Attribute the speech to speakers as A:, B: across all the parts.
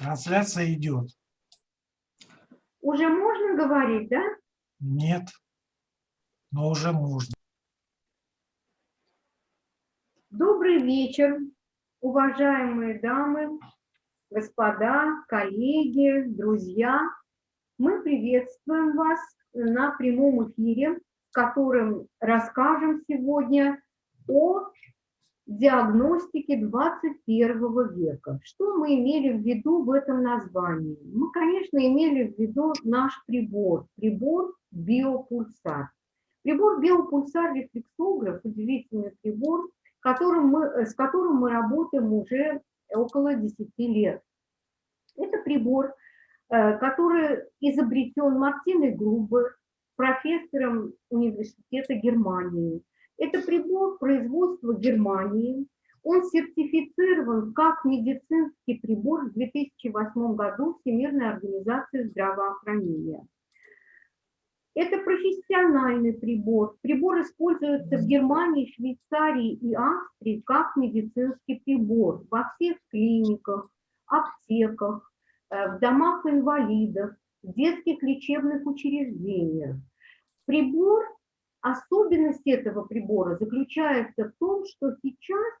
A: Трансляция идет.
B: Уже можно говорить, да?
A: Нет, но уже можно.
B: Добрый вечер, уважаемые дамы, господа, коллеги, друзья. Мы приветствуем вас на прямом эфире, в котором расскажем сегодня о диагностики 21 века. Что мы имели в виду в этом названии? Мы, конечно, имели в виду наш прибор, прибор биопульсар. Прибор биопульсар рефлексограф, удивительный прибор, которым мы, с которым мы работаем уже около 10 лет. Это прибор, э, который изобретен Мартиной Грубер, профессором университета Германии. Это прибор производства Германии. Он сертифицирован как медицинский прибор в 2008 году Всемирной организации здравоохранения. Это профессиональный прибор. Прибор используется в Германии, Швейцарии и Австрии как медицинский прибор во всех клиниках, аптеках, э, в домах инвалидов, в детских лечебных учреждениях. Прибор Особенность этого прибора заключается в том, что сейчас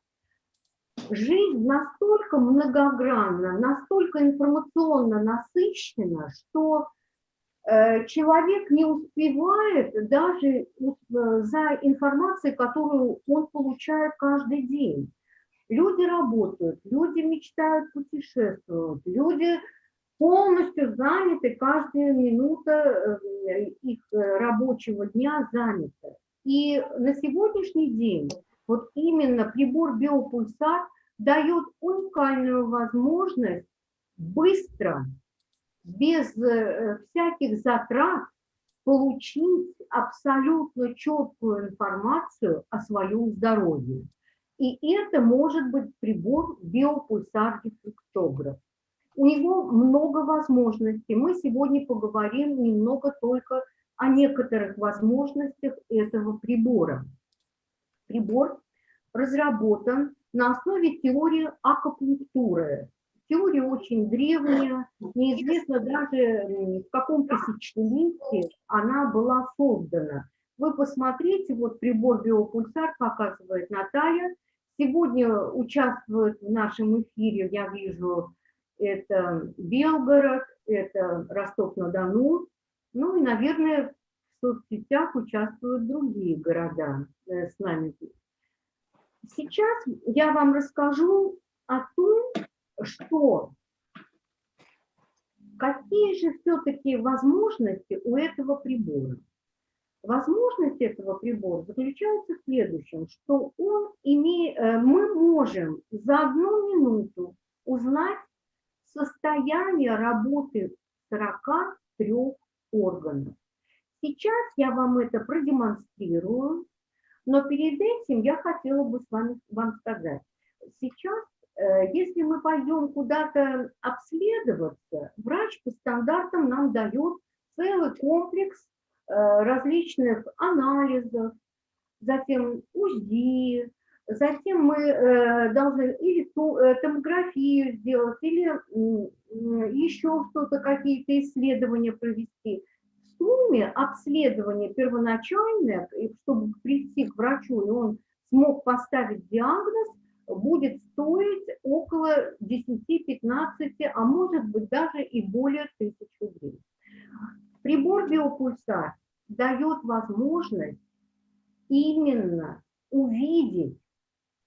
B: жизнь настолько многогранна, настолько информационно насыщена, что э, человек не успевает даже э, за информацией, которую он получает каждый день. Люди работают, люди мечтают путешествовать, люди полностью заняты, каждая минута э, их э, рабочего дня занята. И на сегодняшний день вот именно прибор биопульсар дает уникальную возможность быстро, без э, всяких затрат, получить абсолютно четкую информацию о своем здоровье. И это может быть прибор биопульсар-дефлексограф. У него много возможностей. Мы сегодня поговорим немного только о некоторых возможностях этого прибора. Прибор разработан на основе теории акупунктуры. Теория очень древняя, неизвестно даже в каком тысячелетии она была создана. Вы посмотрите, вот прибор биопульсар показывает Наталья. Сегодня участвует в нашем эфире, я вижу, это Белгород, это Ростов-на-Дону, ну и, наверное, в соцсетях участвуют другие города э, с нами. Сейчас я вам расскажу о том, что какие же все-таки возможности у этого прибора. Возможность этого прибора заключается в следующем, что он име... Э, мы можем за одну минуту узнать состояние работы 43 органов. Сейчас я вам это продемонстрирую, но перед этим я хотела бы с вами вам сказать. Сейчас, э, если мы пойдем куда-то обследоваться, врач по стандартам нам дает целый комплекс э, различных анализов, затем УЗИ, Затем мы э, должны или э, томографию сделать, или еще что-то, какие-то исследования провести. В сумме обследование первоначальное, чтобы прийти к врачу, и он смог поставить диагноз, будет стоить около 10-15, а может быть даже и более тысяч рублей. Прибор биопульсар дает возможность именно увидеть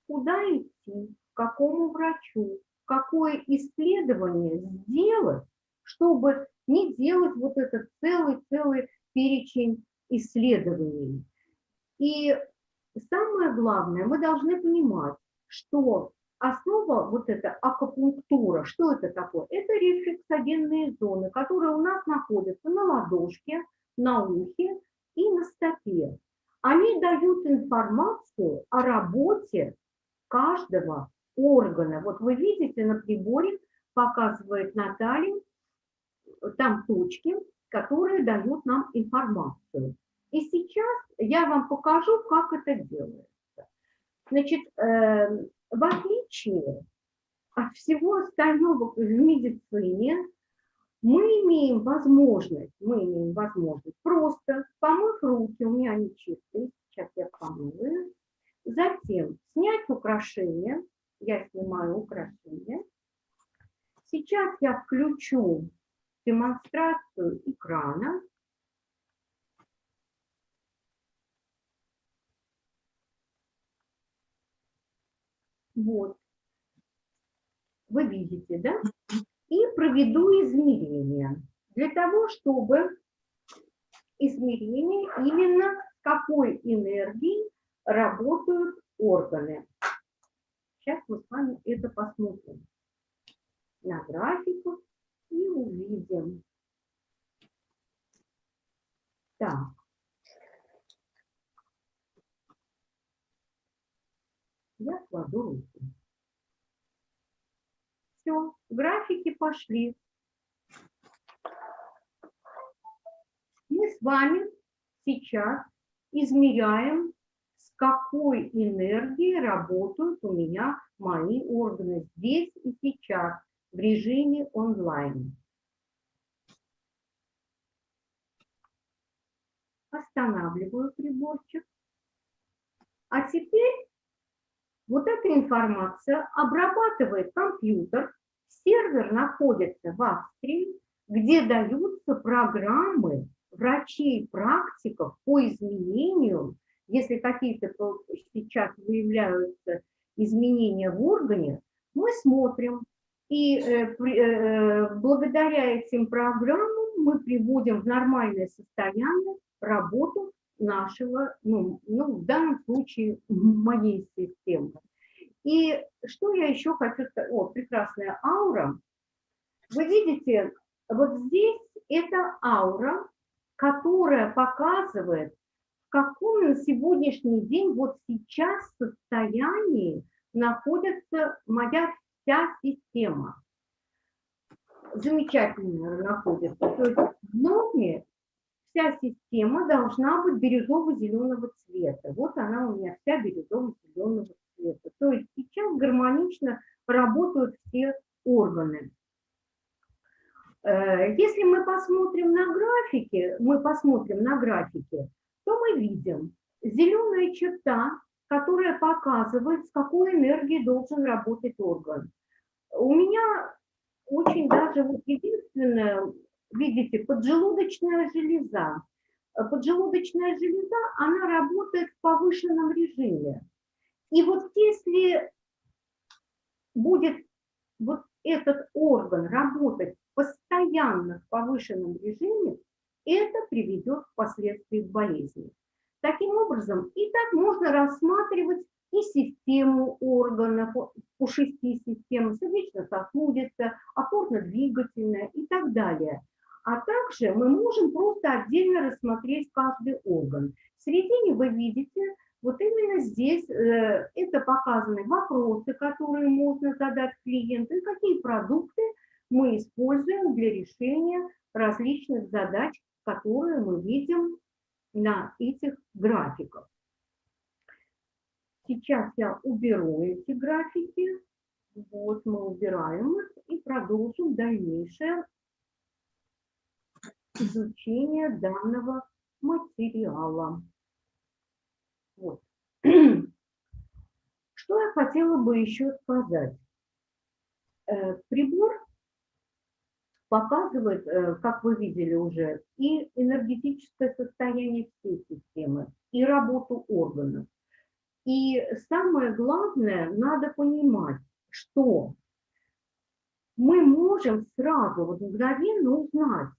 B: куда идти, к какому врачу, какое исследование сделать, чтобы не делать вот этот целый-целый перечень исследований. И самое главное, мы должны понимать, что основа вот эта акупунктура, что это такое? Это рефлексогенные зоны, которые у нас находятся на ладошке, на ухе и на стопе. Они дают информацию о работе каждого органа. Вот вы видите на приборе, показывает Наталья, там точки, которые дают нам информацию. И сейчас я вам покажу, как это делается. Значит, э, в отличие от всего остального в медицине мы имеем возможность, мы имеем возможность просто помыв руки, у меня они чистые, сейчас я помою, затем снять украшения, я снимаю украшения, сейчас я включу демонстрацию экрана, Вот. Вы видите, да? И проведу измерения. Для того, чтобы измерение именно какой энергией работают органы. Сейчас мы с вами это посмотрим на графиках и увидим. Так. Я кладу руки. Все, графики пошли. Мы с вами сейчас измеряем, какой энергией работают у меня мои органы здесь и сейчас в режиме онлайн. Останавливаю приборчик. А теперь вот эта информация обрабатывает компьютер, сервер находится в Австрии, где даются программы врачей-практиков по изменению, если какие-то сейчас выявляются изменения в органе, мы смотрим, и э, э, благодаря этим программам мы приводим в нормальное состояние работу нашего, ну, ну, в данном случае моей системы. И что я еще хочу сказать? О, прекрасная аура. Вы видите, вот здесь это аура, которая показывает, каком на сегодняшний день, вот сейчас состоянии находится моя вся система. Замечательно находится. То есть в норме вся система должна быть бирюзово-зеленого цвета. Вот она у меня вся бирюзово-зеленого цвета. То есть сейчас гармонично работают все органы. Э, если мы посмотрим на графике, мы посмотрим на графике, то мы видим зеленая черта, которая показывает, с какой энергией должен работать орган. У меня очень даже вот единственное видите, поджелудочная железа. Поджелудочная железа, она работает в повышенном режиме. И вот если будет вот этот орган работать постоянно в повышенном режиме, это приведет впоследствии к болезни. Таким образом, и так можно рассматривать и систему органов, по шести системам, сердечно-сосудистая, опорно-двигательная и так далее – а также мы можем просто отдельно рассмотреть каждый орган. В середине вы видите, вот именно здесь э, это показаны вопросы, которые можно задать клиенту, и какие продукты мы используем для решения различных задач, которые мы видим на этих графиках. Сейчас я уберу эти графики. Вот мы убираем их и продолжим дальнейшее изучения данного материала. Вот. Что я хотела бы еще сказать? Э, прибор показывает, э, как вы видели уже, и энергетическое состояние всей системы, и работу органов. И самое главное, надо понимать, что мы можем сразу, вот мгновенно узнать,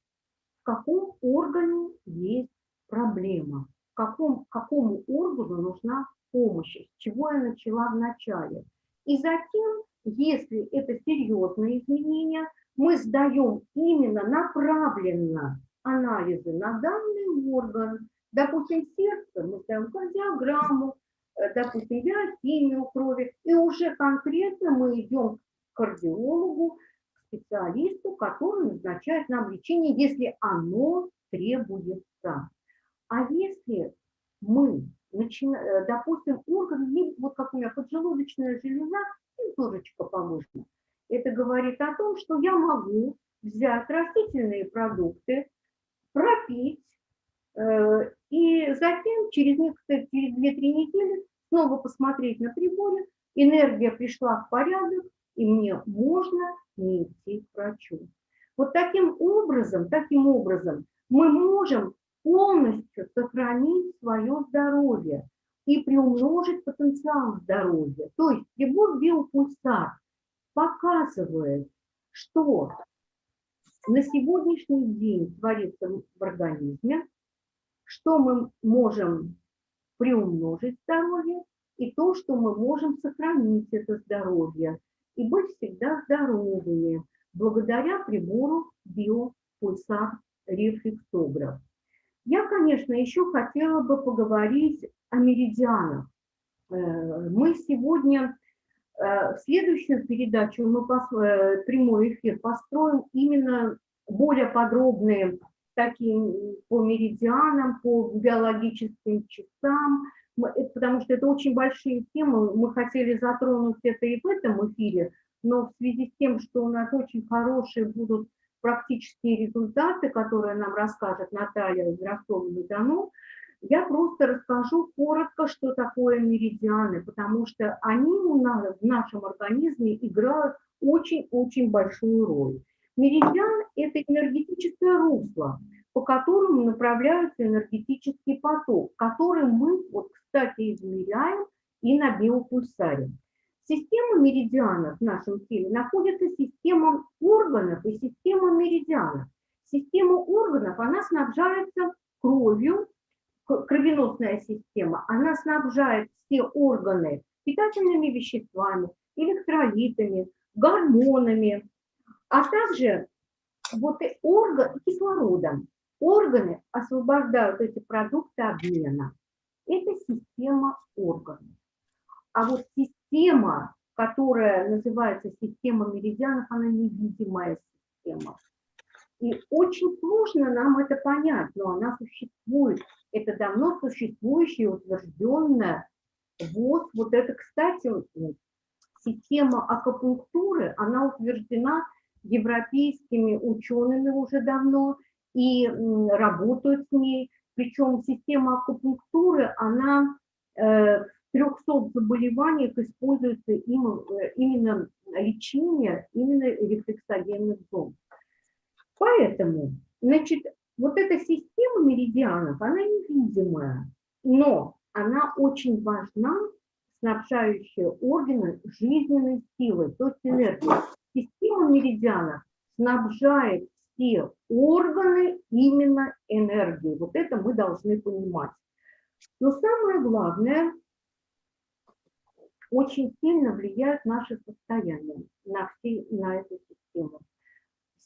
B: в каком органе есть проблема, в каком, какому органу нужна помощь, с чего я начала в начале. И затем, если это серьезные изменения, мы сдаем именно направленно анализы на данный орган. Допустим, сердце, мы сдаем кардиограмму, э, допустим, биохимию крови, и уже конкретно мы идем к кардиологу, специалисту, который назначает нам лечение, если оно требуется. А если мы, начинаем, э, допустим, орган, вот как у меня поджелудочная железа, температурочка повышена, Это говорит о том, что я могу взять растительные продукты, пропить, э, и затем через, некоторые, через 2-3 недели снова посмотреть на приборе, энергия пришла в порядок, и мне можно не идти к врачу. Вот таким образом, таким образом мы можем полностью сохранить свое здоровье и приумножить потенциал здоровья. То есть прибор биопульсар показывает, что на сегодняшний день творится в организме, что мы можем приумножить здоровье и то, что мы можем сохранить это здоровье и быть всегда здоровыми благодаря прибору биопульсар рефлексограф. Я, конечно, еще хотела бы поговорить о меридианах. Э, мы сегодня, в следующую передачу, мы э, прямой эфир построим именно более подробные такие по меридианам, по биологическим часам, потому что это очень большие темы, мы хотели затронуть это и в этом эфире, но в связи с тем, что у нас очень хорошие будут практические результаты, которые нам расскажет Наталья из Ростова-на-Дону, я просто расскажу коротко, что такое меридианы, потому что они у нас в нашем организме играют очень-очень большую роль. Меридиан – это энергетическое русло, по которому направляется энергетический поток, который мы, вот, кстати, измеряем и на биопульсаре. Система меридианов в нашем теле находится система органов и система меридианов. Система органов, она снабжается кровью, кровеносная система, она снабжает все органы питательными веществами, электролитами, гормонами, а также вот и орган, кислородом. Органы освобождают эти продукты обмена. Это система органов. А вот система, которая называется система меридианов, она невидимая система. И очень сложно нам это понять, но она существует. Это давно существующая, утвержденная. Вот, вот это, кстати, система акупунктуры, она утверждена европейскими учеными уже давно и работают с ней. Причем система акупунктуры, она э, 300 заболеваниях используется им, э, именно лечение именно рефлексогенных зон. Поэтому, значит, вот эта система меридианов, она невидимая, но она очень важна, снабжающая органы жизненной силой, то есть энергией. Система меридианов снабжает все органы именно энергией. Вот это мы должны понимать. Но самое главное, очень сильно влияют наши состояния на, все, на эту систему.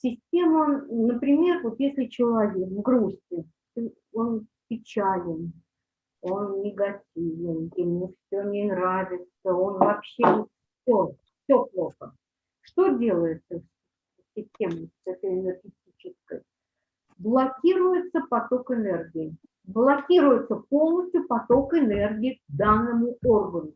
B: Система, например, вот если человек в грусти, он печален, он негативен, ему все не нравится, он вообще все, все плохо. Что делается с системой, с этой энергетической? Блокируется поток энергии. Блокируется полностью поток энергии к данному органу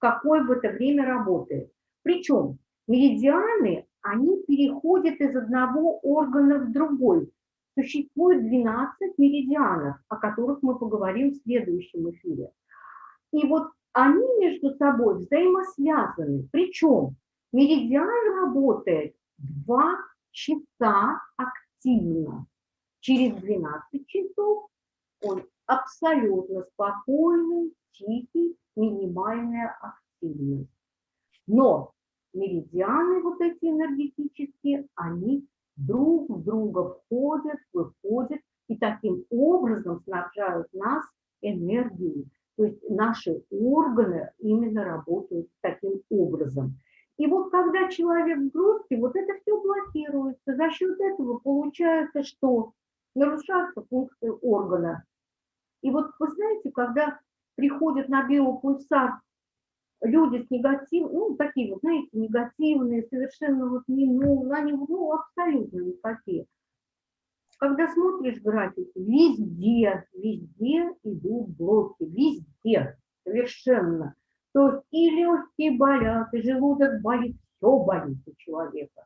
B: какое в это время работает. Причем меридианы, они переходят из одного органа в другой. Существует 12 меридианов, о которых мы поговорим в следующем эфире. И вот они между собой взаимосвязаны. Причем меридиан работает 2 часа активно. Через 12 часов он абсолютно спокойный, тихий, минимальная активность. Но меридианы вот эти энергетические, они друг в друга входят, выходят и таким образом снабжают нас энергией. То есть наши органы именно работают таким образом. И вот когда человек в грусти, вот это все блокируется. За счет этого получается, что нарушаются функции органа. И вот вы знаете, когда приходят на биопульсар люди с негативным, ну, такие вот, знаете, негативные, совершенно вот не, ну, они, ну, абсолютно никакие. Когда смотришь графики, везде, везде идут блоки, везде, совершенно. То есть и легкие болят, и желудок болит, все болит у человека.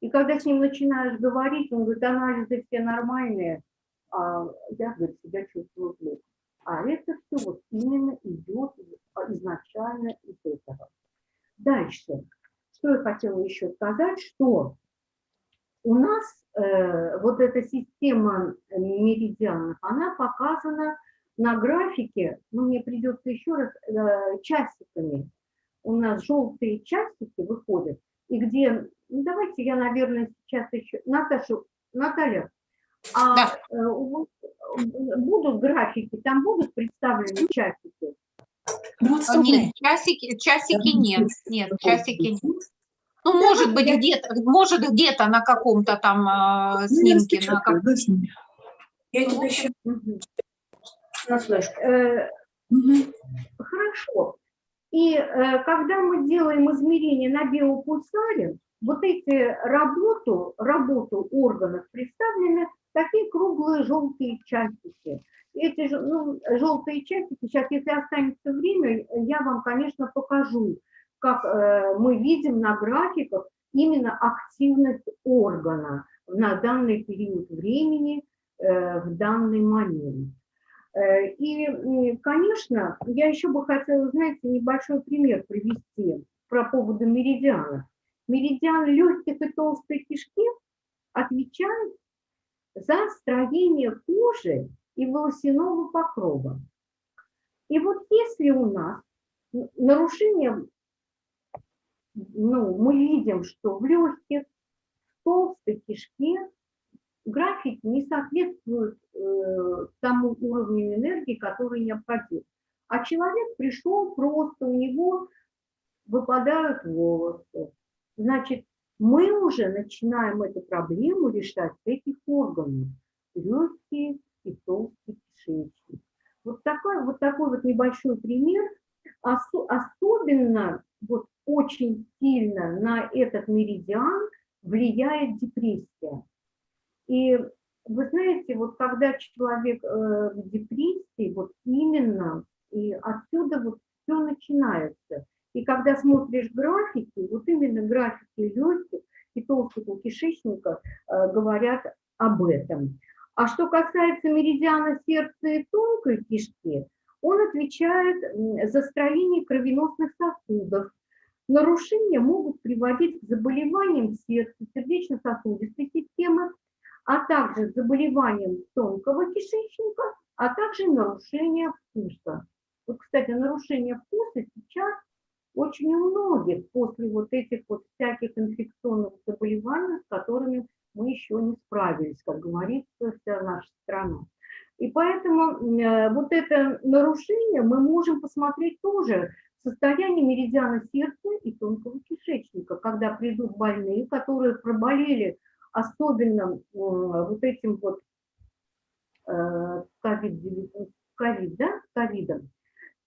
B: И когда с ним начинаешь говорить, он говорит, анализы все нормальные, а я, говорит, себя чувствую плохо. А это все вот именно идет изначально из этого. Дальше. Что я хотела еще сказать, что у нас э, вот эта система меридианов, она показана на графике, ну, мне придется еще раз, э, часиками. У нас желтые часики выходят, и где, ну, давайте я, наверное, сейчас еще, Наташа, Наталья, а да. э, будут графики, там будут представлены часики?
C: Ну, нет, часики, часики нет, нет, часики нет. Ну, может быть, где-то, может, где-то на каком-то там э, снимке. На как...
B: Я тебе еще на флешку. Э. Хорошо. И э, когда мы делаем измерения на биопульсаре, вот эти работу, работу органов представлены такие круглые желтые часики. Эти ну, желтые часики, сейчас, если останется время, я вам, конечно, покажу, как э, мы видим на графиках именно активность органа на данный период времени, э, в данный момент. Э, и, конечно, я еще бы хотела, знаете, небольшой пример привести про поводу меридиана. Меридиан легких и толстой кишки отвечает за строение кожи и волосяного покрова. И вот если у нас нарушение ну, мы видим, что в легких, в толстой кишке график не соответствует э, тому уровню энергии, который необходим. А человек пришел просто, у него выпадают волосы. Значит, мы уже начинаем эту проблему решать этих органов. Легкие и толстый кишечник. Вот такой вот, такой вот небольшой пример. Ос особенно вот очень сильно на этот меридиан влияет депрессия. И вы знаете, вот когда человек э, в депрессии, вот именно, и отсюда вот все начинается. И когда смотришь графики, вот именно графики легких и толстого кишечника э, говорят об этом. А что касается меридиана сердца и тонкой кишки, он отвечает за строение кровеносных сосудов, Нарушения могут приводить к заболеваниям сердца, сердечно-сосудистой системы, а также заболеваниям тонкого кишечника, а также нарушения вкуса. Вот, кстати, нарушение вкуса сейчас очень у многих после вот этих вот всяких инфекционных заболеваний, с которыми мы еще не справились, как говорится, вся наша страна. И поэтому э, вот это нарушение мы можем посмотреть тоже состояние меридиана сердца и тонкого кишечника, когда придут больные, которые проболели особенно вот этим вот э, ковид, да, ковидом.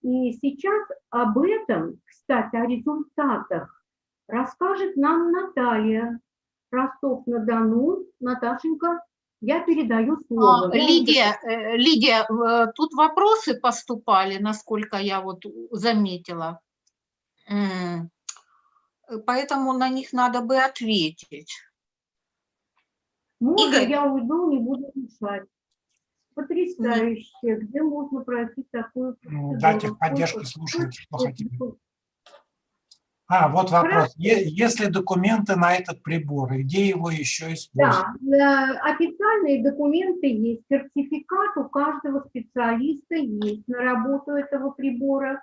B: И сейчас об этом, кстати, о результатах расскажет нам Наталья Ростов-на-Дону. Наташенька, я передаю слово.
C: А, Лидия, э, Лидия, тут вопросы поступали, насколько я вот заметила. Поэтому на них надо бы ответить.
B: Можно Игорь. я уйду, не буду мешать. Потрясающе. Где можно пройти такую
A: ну, Дайте поддержку, слушайте, что хотите. А, вот вопрос. Хорошо. Если документы на этот прибор, где его еще использовать?
B: Да, э, официальные документы есть, сертификат у каждого специалиста есть на работу этого прибора.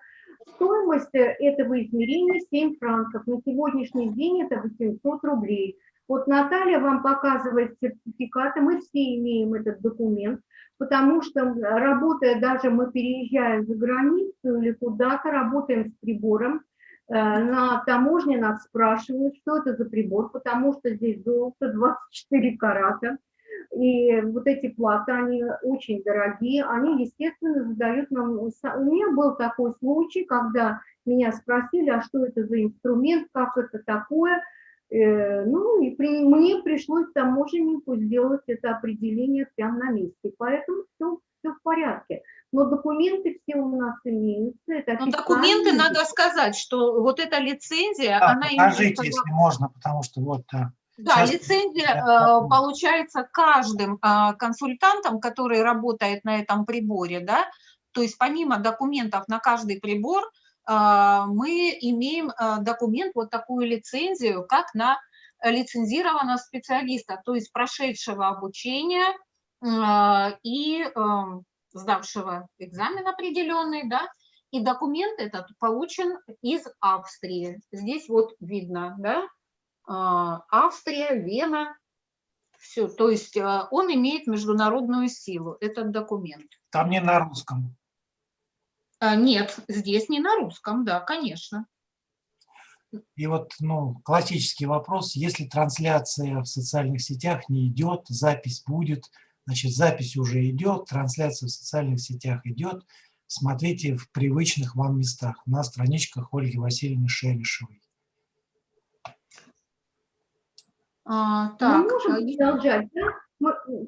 B: Стоимость э, этого измерения 7 франков. На сегодняшний день это 800 рублей. Вот Наталья вам показывает сертификаты, мы все имеем этот документ, потому что работая, даже мы переезжаем за границу или куда-то, работаем с прибором, Э, на таможне нас спрашивают, что это за прибор, потому что здесь золото 24 карата. И вот эти платы, они очень дорогие, они, естественно, задают нам... У меня был такой случай, когда меня спросили, а что это за инструмент, как это такое. Э, ну, и при, мне пришлось таможеннику сделать это определение прямо на месте, поэтому все, все в порядке. Но документы все у нас имеются. Это
C: Но документы надо сказать, что вот эта лицензия,
A: да,
C: она
A: покажите,
C: имеется...
A: если можно, потому что вот... Да.
C: Да, Сейчас... лицензия э, получается каждым э, консультантом, который работает на этом приборе, да, то есть помимо документов на каждый прибор, мы имеем а, документ, вот такую лицензию, как на лицензированного специалиста, то есть прошедшего обучение а, и сдавшего экзамен определенный, да, и документ этот получен из Австрии. Здесь вот видно, да, Австрия, Вена, все, то есть он имеет международную силу, этот документ.
A: Там не на русском.
C: А, нет, здесь не на русском, да, конечно.
A: И вот ну, классический вопрос, если трансляция в социальных сетях не идет, запись будет, значит, запись уже идет, трансляция в социальных сетях идет, смотрите в привычных вам местах на страничках Ольги Васильевны Шелешевой.
B: А, так, мы можем а продолжать, да? Мы, э,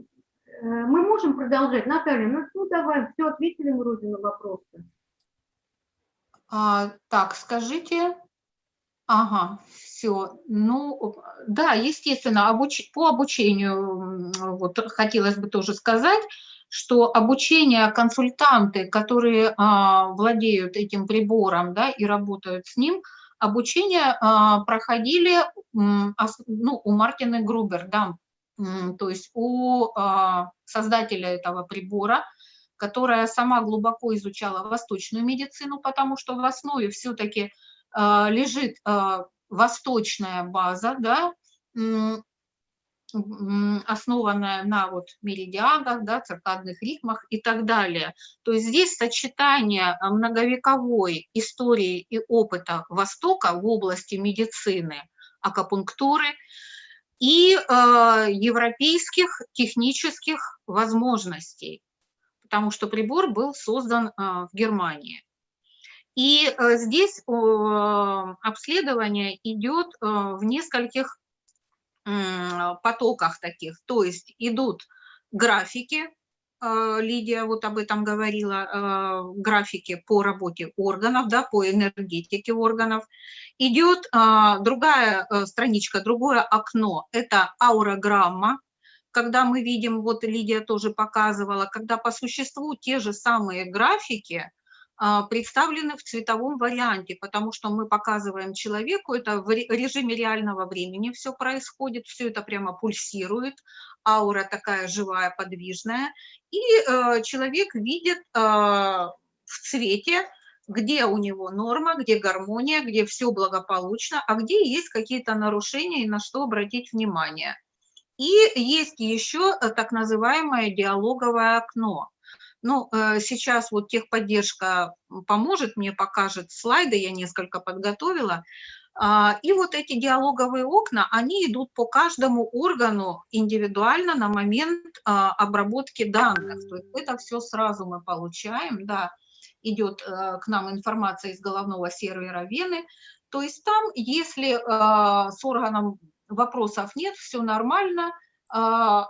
B: мы можем продолжать, Наталья, ну, ну давай, все, ответили мы вроде на вопросы.
C: А, так, скажите. Ага, все. Ну, да, естественно, обуч... по обучению, вот хотелось бы тоже сказать, что обучение консультанты, которые а, владеют этим прибором, да, и работают с ним, обучение а, проходили ну, у Мартины Грубер, да, то есть у а, создателя этого прибора, которая сама глубоко изучала восточную медицину, потому что в основе все-таки э, лежит э, восточная база, да, основанная на вот меридианах, да, циркадных ритмах и так далее. То есть здесь сочетание многовековой истории и опыта Востока в области медицины, акупунктуры и э, европейских технических возможностей потому что прибор был создан а, в Германии. И э, здесь обследование идет в нескольких потоках таких, то есть идут графики, Лидия вот об этом говорила, графики по работе органов, да, по энергетике органов. Идет другая страничка, другое окно, это аурограмма, когда мы видим, вот Лидия тоже показывала, когда по существу те же самые графики а, представлены в цветовом варианте, потому что мы показываем человеку, это в режиме реального времени все происходит, все это прямо пульсирует, аура такая живая, подвижная, и э, человек видит э, в цвете, где у него норма, где гармония, где все благополучно, а где есть какие-то нарушения и на что обратить внимание. И есть еще э, так называемое диалоговое окно. Ну, э, сейчас вот техподдержка поможет, мне покажет слайды, я несколько подготовила. А, и вот эти диалоговые окна, они идут по каждому органу индивидуально на момент а, обработки данных. То есть это все сразу мы получаем, да, идет э, к нам информация из головного сервера Вены. То есть там, если с органом вопросов нет, все нормально. А,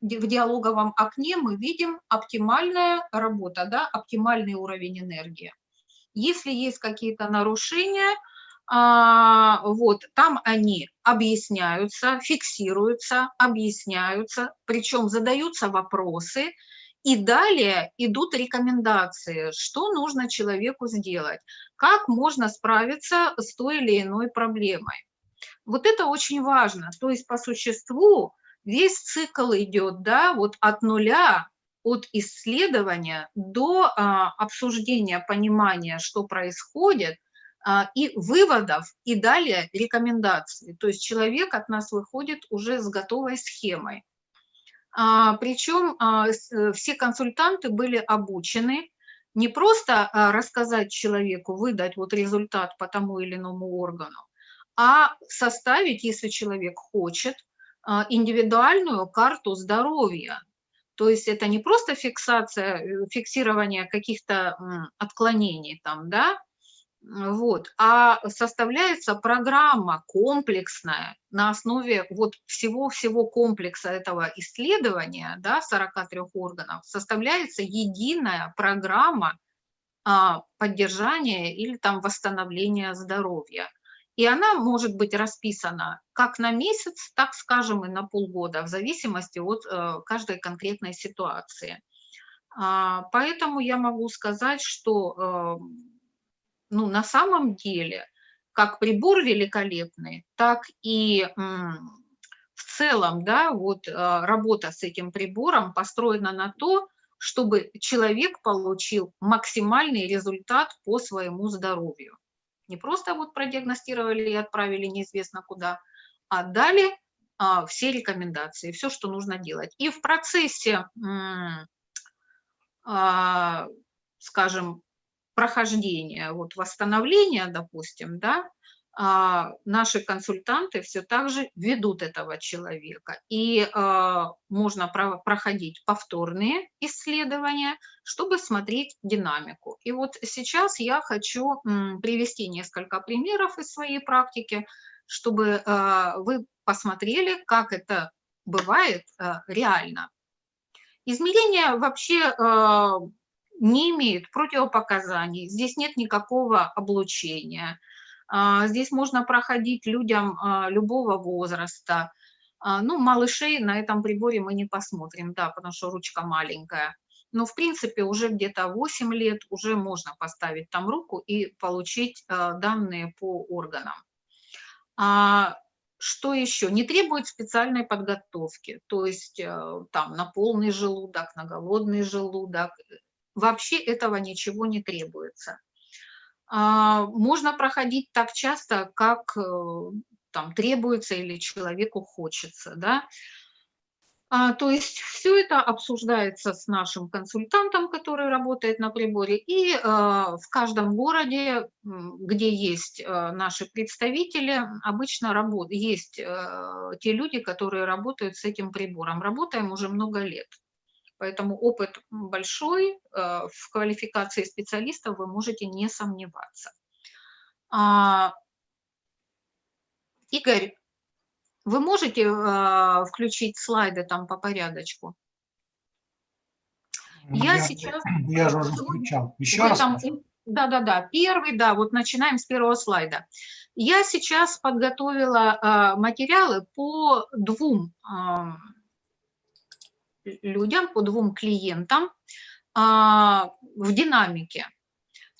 C: в диалоговом окне мы видим оптимальная работа, да, оптимальный уровень энергии. Если есть какие-то нарушения, а, вот там они объясняются, фиксируются, объясняются, причем задаются вопросы, и далее идут рекомендации, что нужно человеку сделать, как можно справиться с той или иной проблемой. Вот это очень важно. То есть по существу весь цикл идет да, вот от нуля, от исследования до а, обсуждения, понимания, что происходит, а, и выводов, и далее рекомендаций. То есть человек от нас выходит уже с готовой схемой. А, причем а, с, все консультанты были обучены не просто а, рассказать человеку, выдать вот результат по тому или иному органу, а составить, если человек хочет, а, индивидуальную карту здоровья. То есть это не просто фиксация, э, фиксирование каких-то отклонений там, да, Вот. А составляется программа комплексная на основе вот всего-всего комплекса этого исследования, да, 43 органов, составляется единая программа а, поддержания или там восстановления здоровья. И она может быть расписана как на месяц, так скажем, и на полгода, в зависимости от э, каждой конкретной ситуации. А, поэтому я могу сказать, что э, ну, на самом деле, как прибор великолепный, так и в целом, да, вот э, работа с этим прибором построена на то, чтобы человек получил максимальный результат по своему здоровью. Не просто вот продиагностировали и отправили неизвестно куда, а дали а, все рекомендации, все, что нужно делать. И в процессе, а, скажем, прохождения, вот восстановления, допустим, да, а, наши консультанты все так же ведут этого человека. И а, можно про проходить повторные исследования, чтобы смотреть динамику. И вот сейчас я хочу привести несколько примеров из своей практики, чтобы а, вы посмотрели, как это бывает реально. Измерения вообще не имеют противопоказаний, здесь нет никакого облучения. А, здесь можно проходить людям а, любого возраста. А, ну, малышей на этом приборе мы не посмотрим, да, потому что ручка маленькая. Но, в принципе, уже где-то 8 лет уже можно поставить там руку и получить данные по органам. Что еще? Не требует специальной подготовки, то есть э, там на полный желудок, на голодный желудок, вообще этого ничего не требуется. А, можно проходить так часто, как э, там требуется или человеку хочется, да. А, то есть все это обсуждается с нашим консультантом, который работает на приборе, и а, в каждом городе, где есть а, наши представители, обычно работ, есть а, те люди, которые работают с этим прибором. Работаем уже много лет. Поэтому опыт большой, э, в квалификации специалистов вы можете не сомневаться. А, Игорь, вы можете э, включить слайды там по порядочку?
A: Я, я сейчас... Я же уже включал. Еще раз.
C: Да-да-да, первый, да, вот начинаем с первого слайда. Я сейчас подготовила э, материалы по двум людям, по двум клиентам а, в динамике.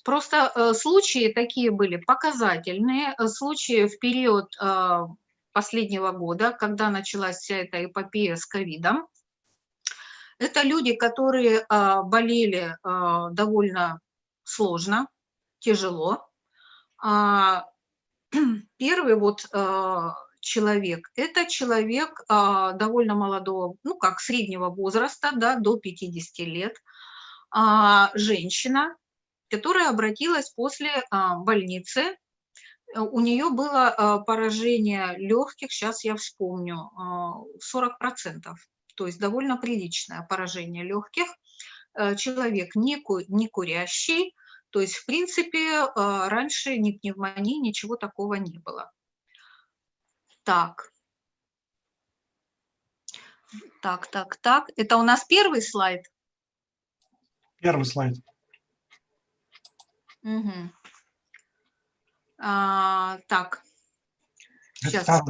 C: Просто э, случаи такие были показательные, э, случаи в период э, последнего года, когда началась вся эта эпопея с ковидом. Это люди, которые болели довольно сложно, тяжело. А, первый вот человек. Это человек а, довольно молодого, ну как среднего возраста, да, до 50 лет, а, женщина, которая обратилась после а, больницы. У нее было поражение легких, сейчас я вспомню, а, 40%, то есть довольно приличное поражение легких. А, человек не, ку не курящий, то есть, в принципе, раньше ни пневмонии, ничего такого не было. Так. Так, так, так. Это у нас первый слайд?
A: Первый слайд.
C: Угу. А, так. Сейчас,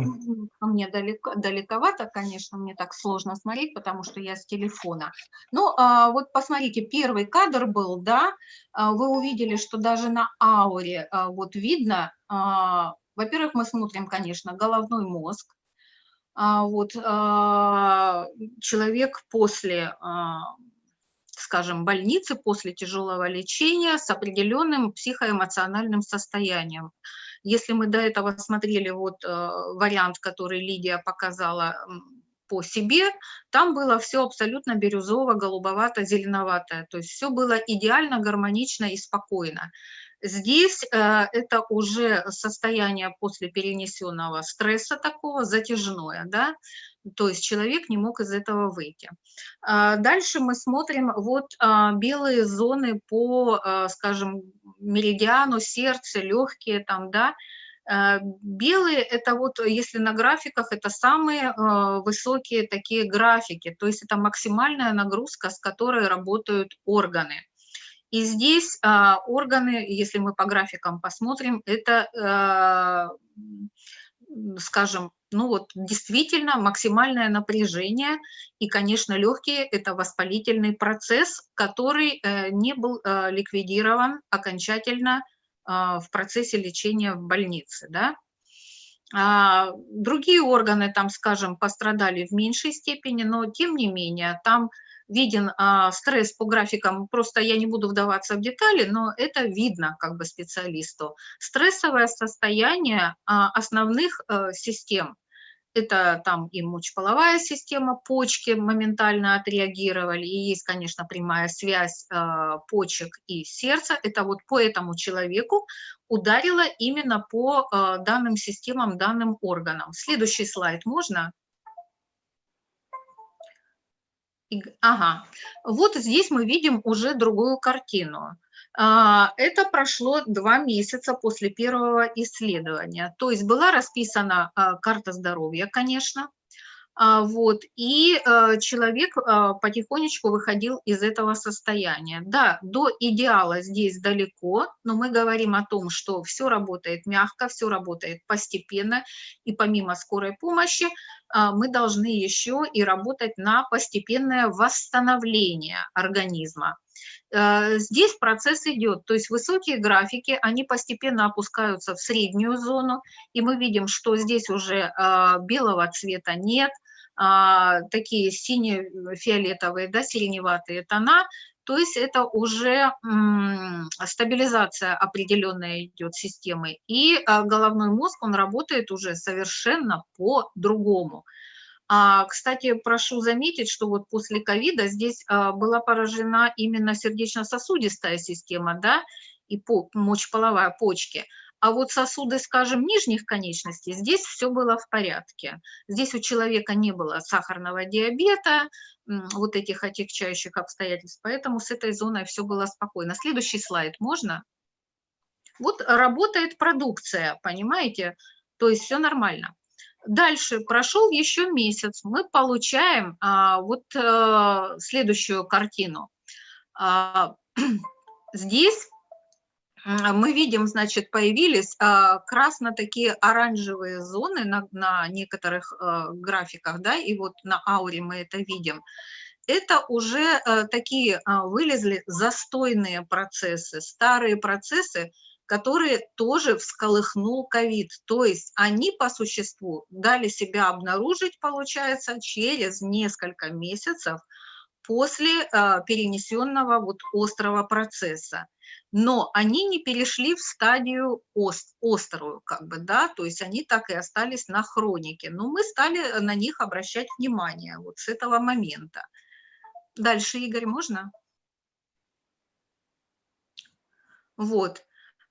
C: мне далеко, далековато, конечно, мне так сложно смотреть, потому что я с телефона. Ну, а, вот посмотрите, первый кадр был, да, а, вы увидели, что даже на ауре а, вот видно а, во-первых, мы смотрим, конечно, головной мозг. А, вот, а, человек после, а, скажем, больницы, после тяжелого лечения с определенным психоэмоциональным состоянием. Если мы до этого смотрели вот вариант, который Лидия показала по себе, там было все абсолютно бирюзово, голубовато, зеленоватое. То есть все было идеально, гармонично и спокойно. Здесь э, это уже состояние после перенесенного стресса такого, затяжное, да, то есть человек не мог из этого выйти. А дальше мы смотрим вот а, белые зоны по, а, скажем, меридиану, сердце, легкие там, да. Э, белые – это вот, если на графиках, это самые э, высокие такие графики, то есть это максимальная нагрузка, с которой работают органы. И здесь а, органы, если мы по графикам посмотрим, это, скажем, ну вот действительно максимальное напряжение, и, конечно, легкие – это воспалительный процесс, который не был ликвидирован окончательно а, в процессе лечения в больнице. Да? А, другие органы, там, скажем, пострадали в меньшей степени, но тем не менее там виден а, стресс по графикам, просто я не буду вдаваться в детали, но это видно как бы специалисту. Стрессовое состояние основных э, систем это там и мочеполовая система, почки моментально отреагировали, и есть, конечно, прямая связь э, почек и сердца. Это вот по этому человеку ударило именно по э, данным системам, данным органам. Следующий слайд можно? Ага, вот здесь мы видим уже другую картину. А, это прошло два месяца после первого исследования. То есть была расписана а, карта здоровья, конечно, вот, и человек потихонечку выходил из этого состояния. Да, до идеала здесь далеко, но мы говорим о том, что все работает мягко, все работает постепенно, и помимо скорой помощи мы должны еще и работать на постепенное восстановление организма. Э, здесь процесс идет, то есть высокие графики, они постепенно опускаются в среднюю зону, и мы видим, что здесь уже а, белого цвета нет, а, такие сине-фиолетовые, да, сиреневатые тона, то есть это уже стабилизация определенная идет системы, и а, головной мозг, он работает уже совершенно по-другому. А, кстати, прошу заметить, что вот после ковида здесь а, была поражена именно сердечно-сосудистая система, да, и по, мочеполовая почки. А вот сосуды, скажем, нижних конечностей, здесь все было в порядке. Здесь у человека не было сахарного диабета, вот этих отягчающих обстоятельств, поэтому с этой зоной все было спокойно. Следующий слайд можно? Вот работает продукция, понимаете? То есть все нормально. Дальше прошел еще месяц, мы получаем а, вот а, следующую картину. А, здесь мы видим, значит, появились а, красно такие оранжевые зоны на, на некоторых а, графиках, да, и вот на ауре мы это видим. Это уже а, такие а, вылезли застойные процессы, старые процессы, которые тоже всколыхнул ковид. То есть они по существу дали себя обнаружить, получается, через несколько месяцев после э, перенесенного вот острого процесса. Но они не перешли в стадию ост, острую, как бы, да, то есть они так и остались на хронике. Но мы стали на них обращать внимание вот с этого момента. Дальше, Игорь, можно? Вот.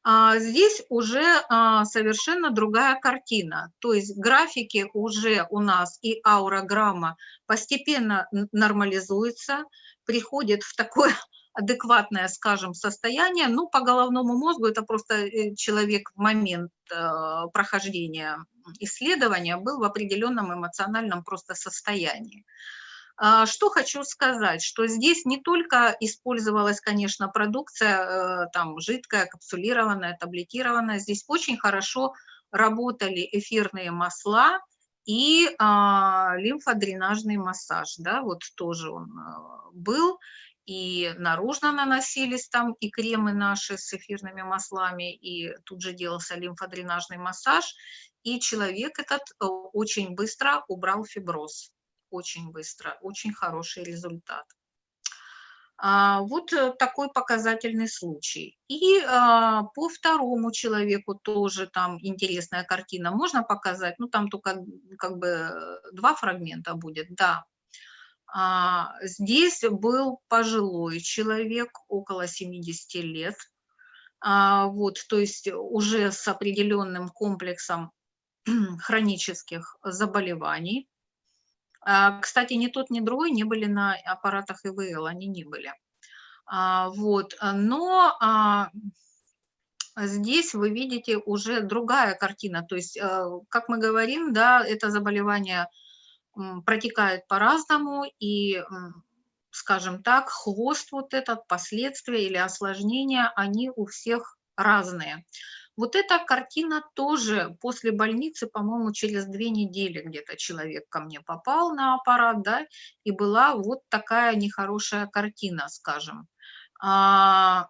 C: А здесь уже а, совершенно другая картина. То есть графики уже у нас и аурограмма постепенно нормализуется, приходит в такое адекватное, скажем, состояние. Ну, по головному мозгу это просто э, человек в момент э, прохождения исследования был в определенном эмоциональном просто состоянии. А, что хочу сказать, что здесь не только использовалась, конечно, продукция э, там жидкая, капсулированная, таблетированная, здесь очень хорошо работали эфирные масла и а, лимфодренажный массаж, да, вот тоже он э, был, и наружно наносились там и кремы наши с эфирными маслами, и тут же делался лимфодренажный массаж, и человек этот э, очень быстро убрал фиброз очень быстро, очень хороший результат. А, вот э, такой показательный случай. И а, по второму человеку тоже там интересная картина. Можно показать? Ну, там только как бы два фрагмента будет, да. А, здесь был пожилой человек, около 70 лет. Вот, то есть уже с определенным комплексом хронических заболеваний. А, кстати, ни тот, ни другой не были на аппаратах ИВЛ, они не были. А, вот, но а, здесь вы видите уже другая картина. То есть, как мы говорим, да, это заболевание протекает по-разному, и, скажем так, хвост вот этот, последствия или осложнения, они у всех разные. Вот эта картина тоже после больницы, по-моему, через две недели где-то человек ко мне попал на аппарат, да, и была вот такая нехорошая картина, скажем. А,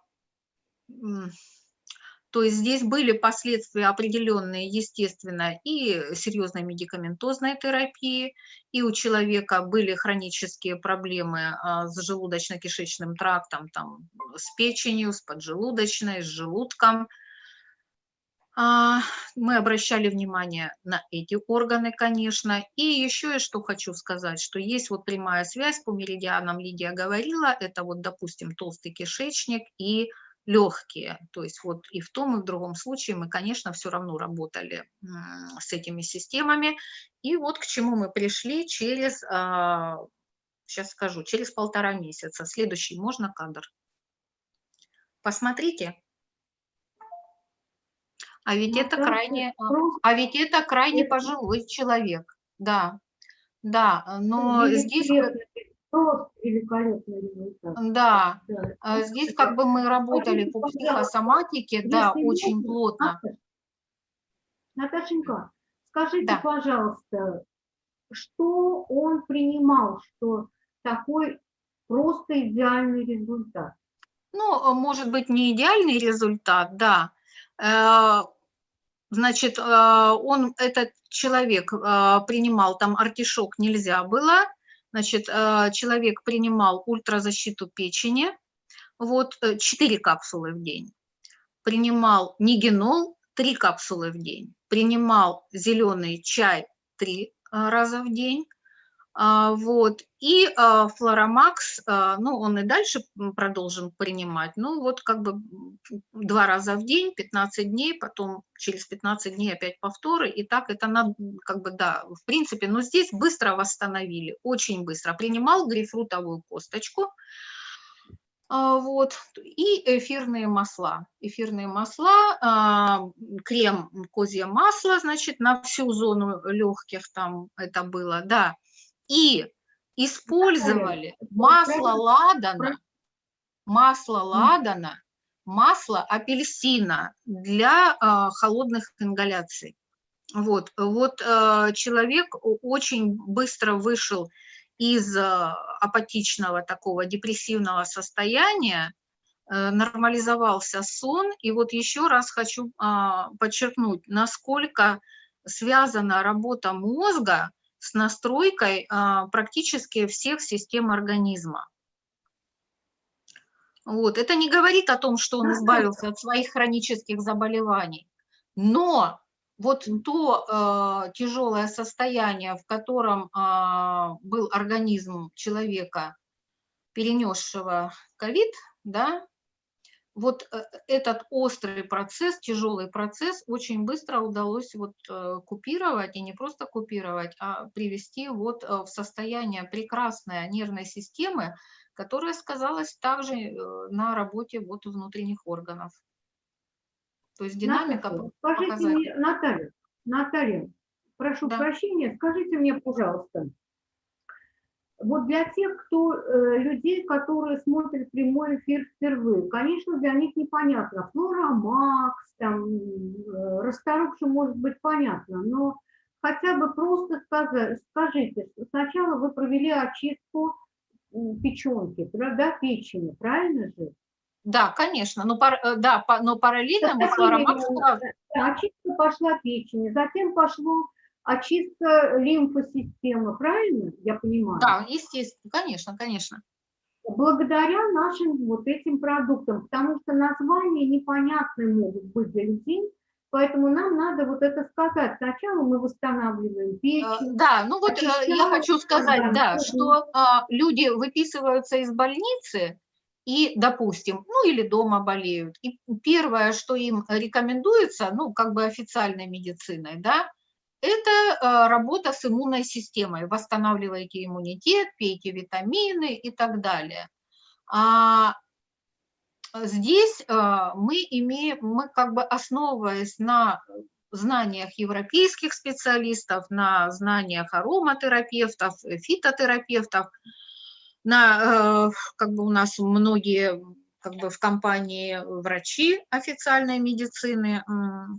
C: то есть здесь были последствия определенные, естественно, и серьезной медикаментозной терапии, и у человека были хронические проблемы а, с желудочно-кишечным трактом, там, с печенью, с поджелудочной, с желудком. А, мы обращали внимание на эти органы, конечно. И еще я что хочу сказать, что есть вот прямая связь по меридианам, Лидия говорила, это вот, допустим, толстый кишечник и легкие. То есть вот и в том, и в другом случае мы, конечно, все равно работали с этими системами. И вот к чему мы пришли через, сейчас а, скажу, через полтора месяца. Следующий можно кадр? Посмотрите. А ведь ну, это крайне, а, а ведь это крайне пожилой человек, да, да, но здесь
B: просто великолепный результат.
C: Да, да. А здесь как бы мы работали по психосоматике, да, очень плотно.
B: Наташенька, скажите, да. пожалуйста, что он принимал, что такой просто идеальный результат?
C: Ну, может быть, не идеальный результат, да. Значит, э, он, этот человек э, принимал, там артишок нельзя было, Значит, э, человек принимал ультразащиту печени, вот 4 э, капсулы в день. Принимал нигенол 3 капсулы в день. Принимал зеленый чай 3 э, раза в день. А, вот. И а, флоромакс, а, ну, он и дальше продолжим принимать, ну, вот как бы два раза в день, 15 дней, потом через 15 дней опять повторы, и так это, надо, как бы, да, в принципе, но здесь быстро восстановили, очень быстро. Принимал грейпфрутовую косточку, вот, и эфирные масла. Эфирные масла, крем козье масло, значит, на всю зону легких там это было, да, и использовали масло ладана, масло ладана, масло апельсина для э, холодных ингаляций. Вот, вот э, человек очень быстро вышел из э, апатичного такого депрессивного состояния, э, нормализовался сон. И вот еще раз хочу э, подчеркнуть, насколько связана работа мозга с настройкой а, практически всех систем организма. Вот. Это не говорит о том, что он избавился от своих хронических заболеваний, но вот то э, тяжелое состояние, в котором э, был организм человека, перенесшего ковид, да, вот э, этот острый процесс, тяжелый процесс очень быстро удалось вот э, купировать, и не просто купировать, а привести вот э, в состояние прекрасной нервной системы, которая сказалась также на работе вот внутренних органов.
B: То есть динамика Наталья, Скажите мне, Наталья, Наталья, прошу да. прощения, скажите мне, пожалуйста, вот для тех, кто, э, людей, которые смотрят прямой эфир впервые, конечно, для них непонятно. Флора Макс, там, э, расторопше может быть понятно, но хотя бы просто сказать, скажите, сначала вы провели очистку печенки, да, печени, правильно же?
C: Да, конечно, но, пар, э, да, но параллельно мы флоромакс...
B: Очистка пошла печени, затем пошло очистка лимфосистемы, правильно я понимаю?
C: Да, естественно, конечно, конечно.
B: Благодаря нашим вот этим продуктам, потому что названия непонятные могут быть для людей, Поэтому нам надо вот это сказать. Сначала мы восстанавливаем печень.
C: Э, да, ну вот э, я хочу сказать, да, что а, люди выписываются из больницы и, допустим, ну или дома болеют. И первое, что им рекомендуется, ну как бы официальной медициной, да, это э, работа с иммунной системой. Восстанавливайте иммунитет, пейте витамины и так далее. А здесь а, мы имеем, мы как бы основываясь на знаниях европейских специалистов, на знаниях ароматерапевтов, фитотерапевтов, на, э, как бы у нас многие как бы в компании врачи официальной медицины,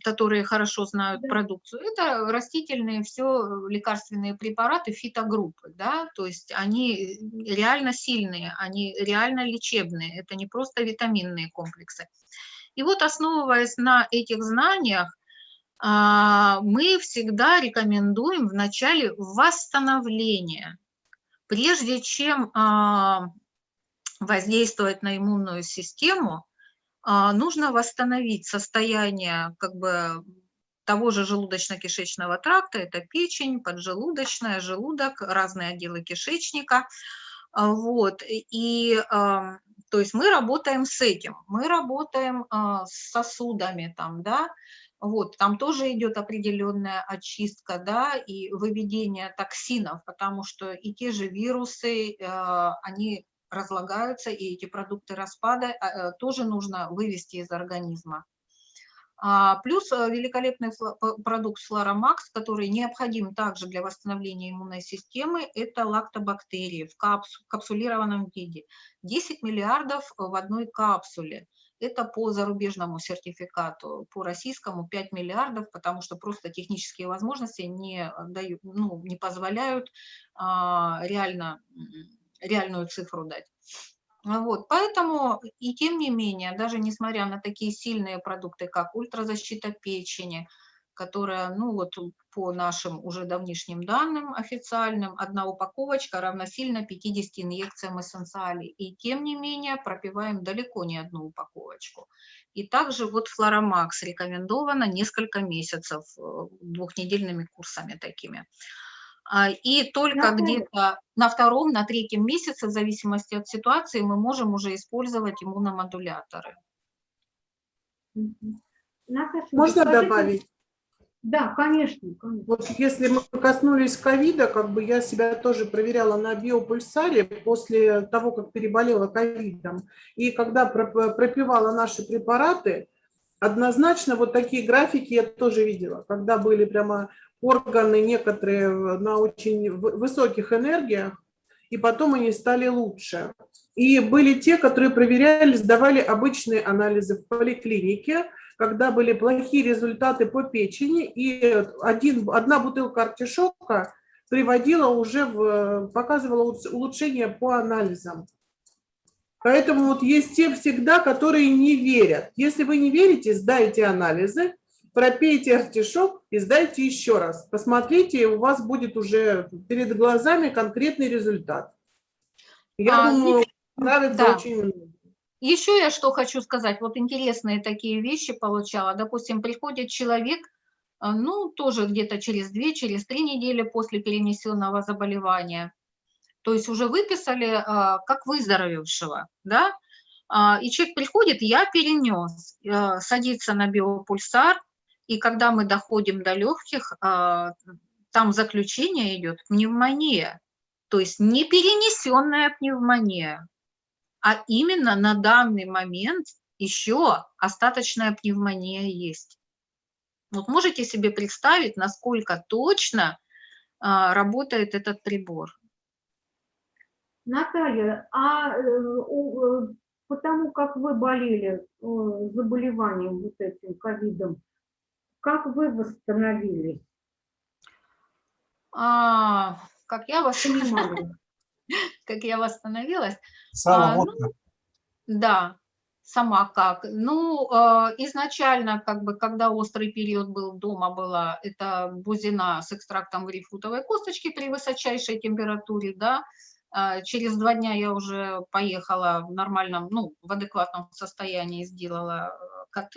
C: которые хорошо знают продукцию. Это растительные все лекарственные препараты фитогруппы, да, то есть они реально сильные, они реально лечебные, это не просто витаминные комплексы. И вот основываясь на этих знаниях, а, мы всегда рекомендуем в начале восстановления, прежде чем а, воздействовать на иммунную систему, а, нужно восстановить состояние как бы того же желудочно-кишечного тракта, это печень, поджелудочная, желудок, разные отделы кишечника. А, вот. И то есть мы работаем с этим, мы работаем а, с сосудами там, да, вот, там тоже идет определенная очистка, да, и выведение токсинов, потому что и те же вирусы, они разлагаются, и эти продукты распада а, э, тоже нужно вывести из организма. А, плюс э, великолепный продукт Флорамакс, который необходим также для восстановления иммунной системы, это лактобактерии в капсулированном виде. 10 миллиардов в одной капсуле. Это по зарубежному сертификату, по российскому 5 миллиардов, потому что просто технические возможности не, дают, ну, не позволяют а, реально реальную цифру дать. Вот, поэтому и тем не менее, даже несмотря на такие сильные продукты, как ультразащита печени, которая, ну вот по нашим уже давнишним данным официальным, одна упаковочка равносильно 50 инъекциям эссенциалей. И тем не менее пропиваем далеко не одну упаковочку. И также вот Флорамакс рекомендовано несколько месяцев э, двухнедельными курсами такими. А, и только где-то на втором, на третьем месяце, в зависимости от ситуации, мы можем уже использовать иммуномодуляторы.
D: Можно добавить?
B: Да, конечно, конечно.
D: Вот если мы коснулись ковида, как бы я себя тоже проверяла на биопульсаре после того, как переболела ковидом. И когда пропивала наши препараты, однозначно вот такие графики я тоже видела, когда были прямо органы некоторые на очень высоких энергиях, и потом они стали лучше. И были те, которые проверяли, сдавали обычные анализы в поликлинике, когда были плохие результаты по печени, и один, одна бутылка артишока приводила уже в, показывала улучшение по анализам. Поэтому вот есть те всегда, которые не верят. Если вы не верите, сдайте анализы, пропейте артишок и сдайте еще раз. Посмотрите, и у вас будет уже перед глазами конкретный результат. Я а, думаю, нравится да. очень много.
C: Еще я что хочу сказать, вот интересные такие вещи получала. Допустим, приходит человек, э, ну, тоже где-то через две, через три недели после перенесенного заболевания. То есть уже выписали э, как выздоровевшего, да, а, и человек приходит, я перенес, э, садится на биопульсар, и когда мы доходим до легких, а, там заключение идет пневмония, то есть не перенесенная пневмония, а именно на данный момент еще остаточная пневмония есть. Вот можете себе представить, насколько точно а, работает этот прибор.
B: Наталья, а э, э, потому как вы болели э, заболеванием вот этим ковидом, как вы восстановились?
C: А, как я восстановилась? Как я восстановилась? А, ну, да, сама как. Ну, э, изначально, как бы, когда острый период был, дома была, это бузина с экстрактом грейпфрутовой косточки при высочайшей температуре, да. Э, через два дня я уже поехала в нормальном, ну, в адекватном состоянии, сделала э, КТ,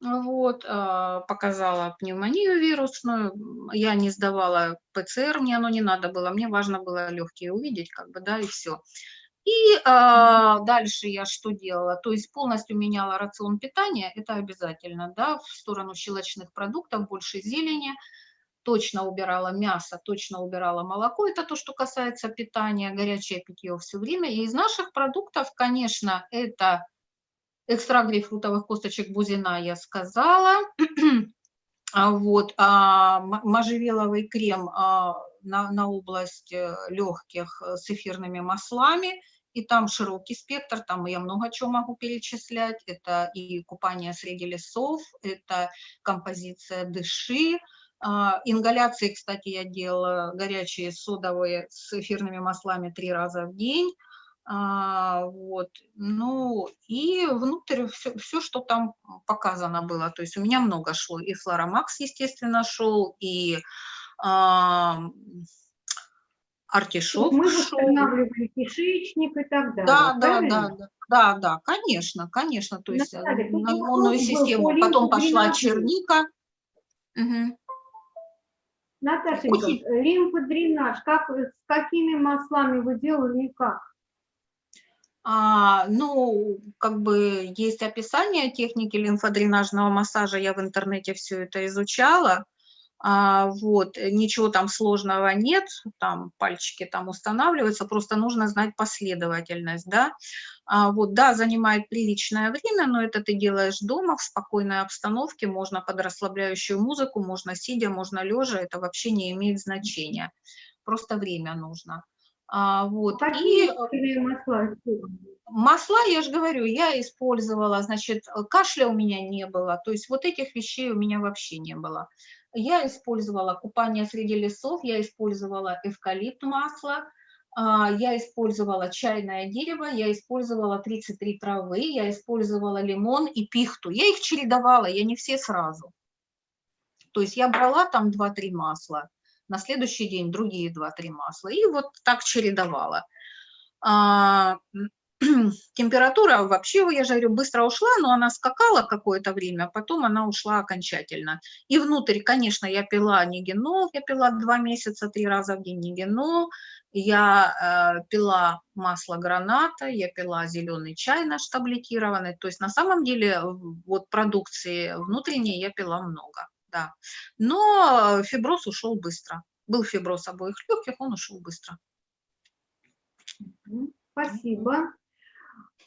C: вот, а, показала пневмонию вирусную, я не сдавала ПЦР, мне оно не надо было, мне важно было легкие увидеть, как бы, да, и все. И а, дальше я что делала? То есть полностью меняла рацион питания, это обязательно, да, в сторону щелочных продуктов, больше зелени, точно убирала мясо, точно убирала молоко, это то, что касается питания, горячее питье все время. И из наших продуктов, конечно, это Экстракт грейпфрутовых косточек бузина я сказала. А Вот, а можжевеловый крем а, на, на область э, легких э, с эфирными маслами, и там широкий спектр, там я много чего могу перечислять. Это и купание среди лесов, это композиция дыши, а, ингаляции, кстати, я делала горячие содовые с эфирными маслами три раза в день. А, вот, ну, и внутрь все, все, что там показано было. То есть у меня много шло. И флоромакс, естественно, шел, и а, артишок
B: Мы
C: шел.
B: восстанавливали кишечник и так далее.
C: Да, да,
B: правильно?
C: да, да, да, да, конечно, конечно. То есть э,
B: Наталья,
C: на иммунную
B: был
C: систему.
B: по
C: Потом пошла черника. Мгм.
B: Наташенька,
C: Очень-
B: лимфодренаж, как, вы- с какими маслами вы делали и как?
C: А, ну, как бы есть описание техники лимфодренажного массажа, я в интернете все это изучала. А, вот, э, ничего там сложного нет, там пальчики там устанавливаются, просто нужно знать последовательность, да. А, вот, да, занимает приличное время, но это ты делаешь дома, в спокойной обстановке, можно под расслабляющую музыку, можно сидя, можно лежа, это вообще не имеет значения, просто время нужно. А, вот,
B: Какие
C: и
B: масла?
C: Масла, я же говорю, я использовала, значит, кашля у меня не было, то есть вот этих вещей у меня вообще не было. Я использовала купание среди лесов, я использовала эвкалипт масло, а, я использовала чайное дерево, я использовала 33 травы, я использовала лимон и пихту. Я их чередовала, я не все сразу. То есть я брала там 2-3 масла, на следующий день другие 2-3 масла, и вот так чередовала. А, температура вообще, я говорю, быстро ушла, но она скакала какое-то время, а потом она ушла окончательно. И внутрь, конечно, я пила нигенол, я пила два месяца, три раза в день нигенол, я э, пила масло граната, я пила зеленый чай наш таблетированный, то есть на самом деле вот продукции внутренней я пила много, да. Но фиброз ушел быстро. Был фиброз обоих легких, он ушел быстро.
B: Спасибо.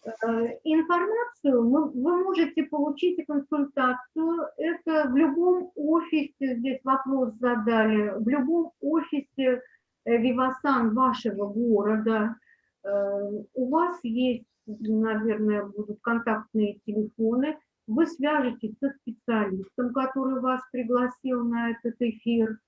B: Э, Информацию вы можете получить и консультацию. Это в любом офисе, здесь вопрос задали, в любом офисе э, Вивасан вашего города. Э, У вас есть, наверное, будут контактные телефоны. Вы свяжетесь со специалистом, который вас пригласил на этот эфир,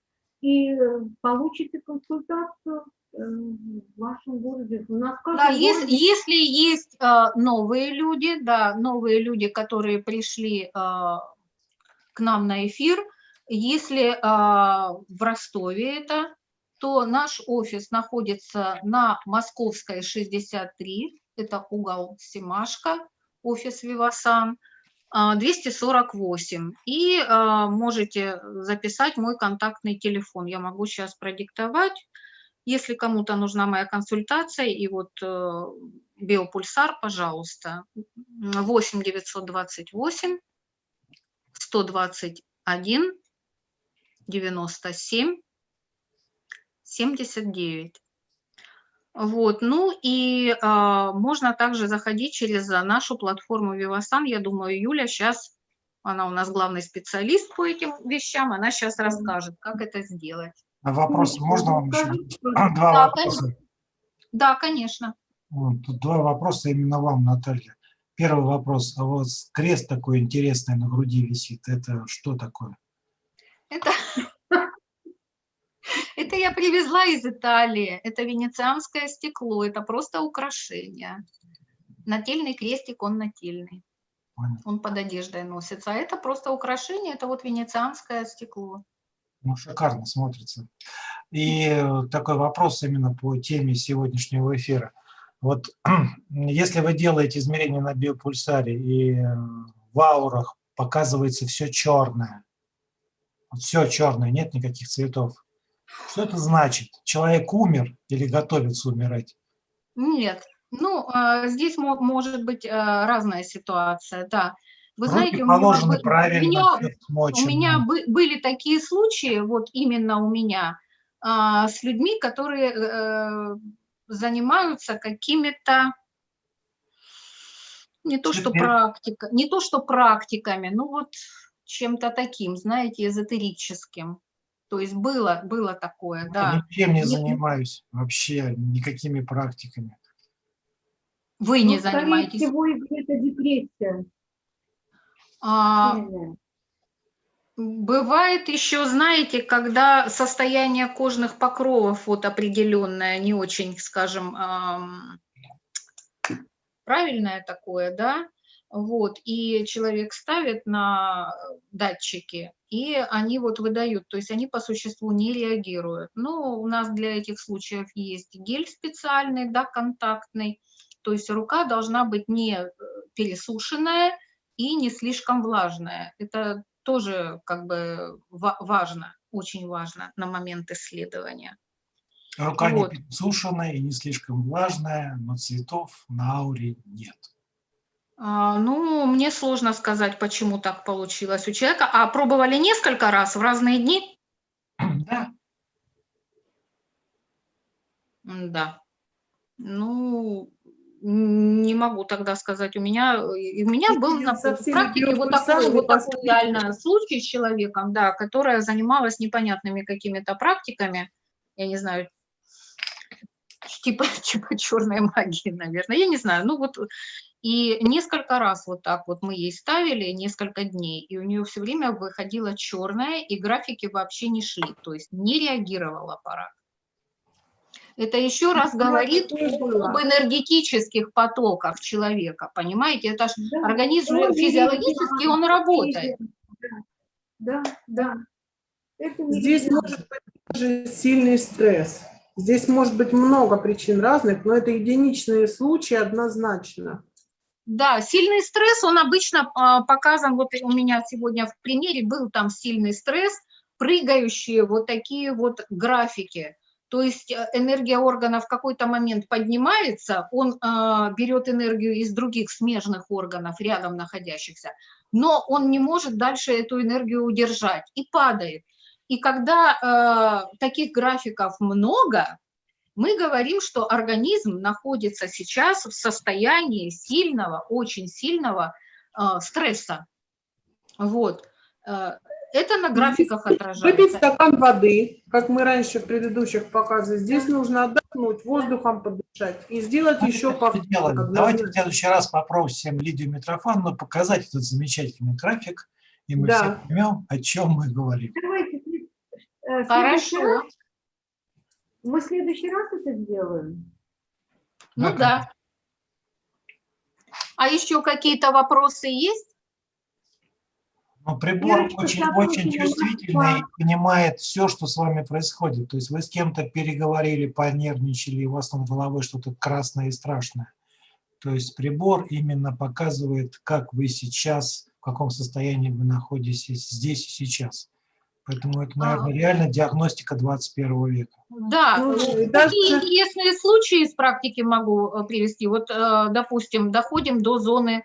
B: и э, получите консультацию э, в вашем городе. У нас
C: Да, если,
B: городе
C: если есть э, новые люди, да, новые люди, которые пришли э, к нам на эфир, если э, в Ростове это, то наш офис находится на Московской 63, это угол Семашка, офис Вивасан, 248. И а, можете записать мой контактный телефон. Я могу сейчас продиктовать. Если кому-то нужна моя консультация, и вот э, биопульсар, пожалуйста, 8 928 121 97 79. Вот, ну и а, можно также заходить через а, нашу платформу Vivasan. Я думаю, Юля сейчас, она у нас главный специалист по этим вещам, она сейчас расскажет, как это сделать.
A: А вопросы можно вам еще? Два
C: Да,
A: вопроса.
C: Да, конечно.
A: Вот, Тут два вопроса именно вам, Наталья. Первый вопрос. А вот крест такой интересный на груди висит. Это что такое?
C: Это, это я привезла из Италии. Это венецианское стекло. Это просто украшение. Нательный крестик, он нательный. Он под одеждой носится. А это просто украшение, это вот венецианское стекло.
A: Ну, шикарно смотрится. И э, такой вопрос именно по теме сегодняшнего эфира. Вот если вы делаете измерения на биопульсаре и э, в аурах показывается все черное, все черное, нет никаких цветов, что это значит? Человек умер или готовится умирать?
C: Нет, ну, а, здесь мо- может быть а, разная ситуация, да. Вы
A: Руки
C: знаете, у меня, бы- у
A: правильно,
C: меня, у меня бы- были такие случаи, вот именно у меня, а, с людьми, которые э, занимаются какими-то Не то, что практика, не то, что практиками, ну вот чем-то таким, знаете, эзотерическим. То есть было, было такое,
A: Я
C: да.
A: ничем не занимаюсь вообще, никакими практиками.
C: Вы не
B: Ну, скорее
C: занимаетесь.
B: всего, это депрессия.
C: А. Бывает еще, знаете, когда состояние кожных покровов вот определенное, не очень, скажем, правильное такое, да, вот, и человек ставит на датчики, и они вот выдают, то есть они по существу не реагируют. Но у нас для этих случаев есть гель специальный, да, контактный, то есть рука должна быть не э, пересушенная и не слишком влажная. Это тоже как бы ва- важно, очень важно на момент исследования.
A: Рука
C: Вот.
A: не пересушенная и не слишком влажная, но цветов на ауре нет.
C: А, Ну, мне сложно сказать, почему так получилось у человека. А пробовали несколько раз в разные дни?
A: Да,
C: Да. Ну, не могу тогда сказать. У меня, у меня был на практике вот такой, вот такой реально случай с человеком, да, которая занималась непонятными какими-то практиками, я не знаю, типа, типа черной магии, наверное, я не знаю, ну вот, и несколько раз вот так вот мы ей ставили, несколько дней, и у нее все время выходила черная, и графики вообще не шли, то есть не реагировал аппарат. Это еще раз
D: Да,
C: говорит об энергетических потоках человека, понимаете? Это ж
B: Да,
C: организм
B: он
C: физиологически, он работает.
B: Да, да. Это
D: Здесь может быть даже сильный стресс. Здесь может быть много причин разных, но это единичные случаи однозначно.
C: Да, сильный стресс, он обычно а, показан, вот у меня сегодня в примере был там сильный стресс, прыгающие вот такие вот графики. То есть э, энергия органа в какой-то момент поднимается, он а, берет энергию из других смежных органов, рядом находящихся, но он не может дальше эту энергию удержать и падает. И когда э, таких графиков много, мы говорим, что организм находится сейчас в состоянии сильного, очень сильного э, стресса. Вот. Э, это на графиках
D: Выпить
C: отражается.
D: стакан воды, как мы раньше в предыдущих показах. Здесь нужно отдохнуть, воздухом подышать и сделать
A: Давайте
D: еще
A: так
D: по
A: сделаем. Давайте в следующий раз попросим Лидию Митрофановну показать этот замечательный график, и мы
D: Да.
A: все поймем, о чем мы говорим.
B: Давайте, э,
C: Хорошо.
B: Мы в следующий раз это сделаем.
C: Ну
A: Да,
C: да. А еще какие-то вопросы есть?
A: Но прибор
B: Верочка,
A: очень, очень чувствительный и понимает все, что с вами происходит. То есть вы с кем-то переговорили, понервничали, и у вас над головой что-то красное и страшное. То есть прибор именно показывает, как вы сейчас, в каком состоянии вы находитесь здесь и сейчас. Поэтому это, наверное,
C: А.
A: реально диагностика 21 века.
C: Да,
D: Ну,
C: э,
D: даже-
C: такие интересные случаи из практики могу э, привести. Вот, э, допустим, доходим до зоны